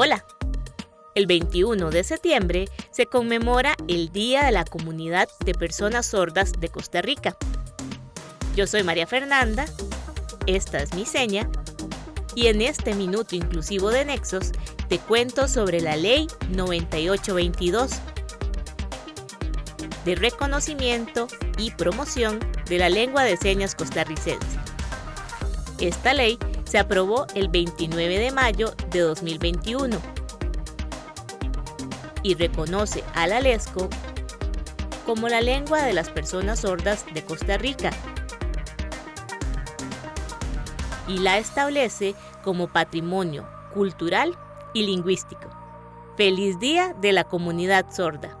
Hola. El 21 de septiembre se conmemora el Día de la Comunidad de Personas Sordas de Costa Rica. Yo soy María Fernanda, esta es mi seña, y en este minuto inclusivo de Nexos te cuento sobre la Ley 9822 de reconocimiento y promoción de la lengua de señas costarricense. Esta ley se aprobó el 29 de mayo de 2021 y reconoce al alesco como la lengua de las personas sordas de Costa Rica y la establece como patrimonio cultural y lingüístico. Feliz Día de la Comunidad Sorda.